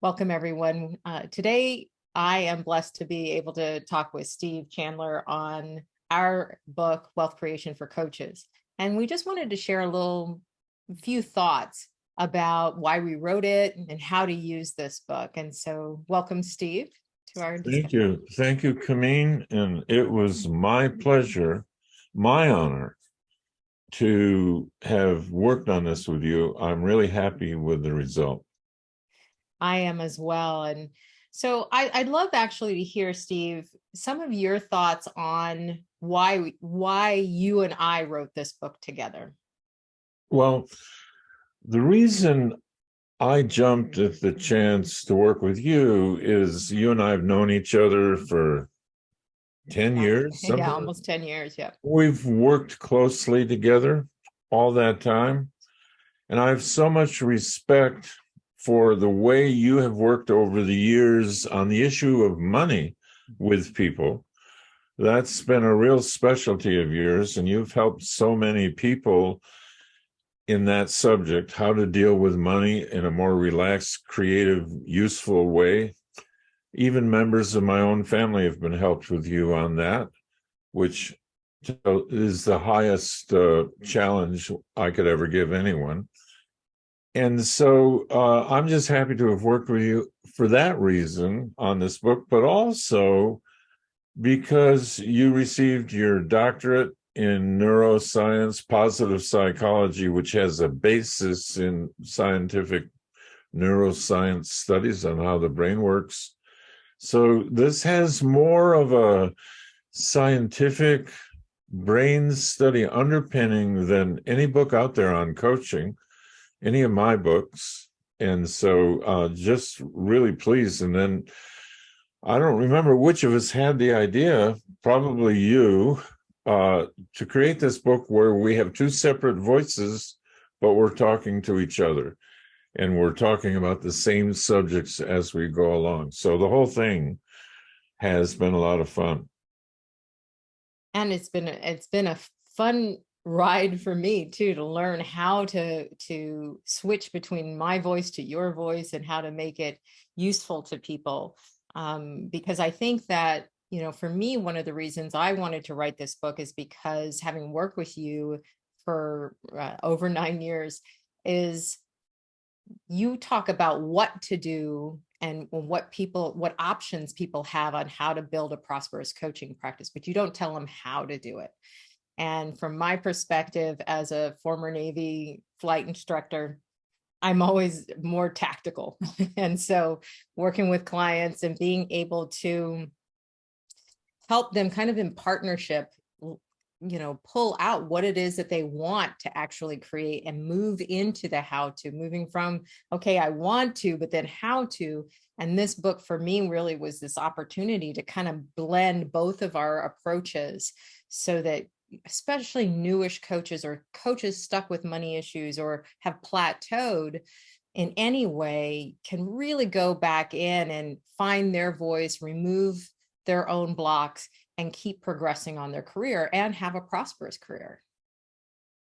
Welcome, everyone. Uh, today, I am blessed to be able to talk with Steve Chandler on our book, Wealth Creation for Coaches. And we just wanted to share a little few thoughts about why we wrote it and how to use this book. And so welcome, Steve, to our discussion. Thank you. Thank you, Kamin. And it was my pleasure, my honor, to have worked on this with you. I'm really happy with the result. I am as well. And so I, would love actually to hear, Steve, some of your thoughts on why why you and I wrote this book together. Well, the reason I jumped at the chance to work with you is you and I have known each other for 10 years. Yeah, almost 10 years. Yeah. We've worked closely together all that time. And I have so much respect for the way you have worked over the years on the issue of money with people. That's been a real specialty of yours, and you've helped so many people in that subject, how to deal with money in a more relaxed, creative, useful way. Even members of my own family have been helped with you on that, which is the highest uh, challenge I could ever give anyone. And so uh, I'm just happy to have worked with you for that reason on this book, but also because you received your doctorate in neuroscience, positive psychology, which has a basis in scientific neuroscience studies on how the brain works. So this has more of a scientific brain study underpinning than any book out there on coaching any of my books. And so uh, just really pleased. And then I don't remember which of us had the idea, probably you, uh, to create this book where we have two separate voices, but we're talking to each other and we're talking about the same subjects as we go along. So the whole thing has been a lot of fun. And it's been it's been a fun ride for me too to learn how to to switch between my voice to your voice and how to make it useful to people. Um, because I think that you know for me one of the reasons I wanted to write this book is because having worked with you for uh, over nine years is you talk about what to do and what people what options people have on how to build a prosperous coaching practice but you don't tell them how to do it and from my perspective as a former Navy flight instructor, I'm always more tactical. and so working with clients and being able to help them kind of in partnership, you know, pull out what it is that they want to actually create and move into the how to, moving from, okay, I want to, but then how to. And this book for me really was this opportunity to kind of blend both of our approaches so that especially newish coaches or coaches stuck with money issues or have plateaued in any way can really go back in and find their voice, remove their own blocks and keep progressing on their career and have a prosperous career.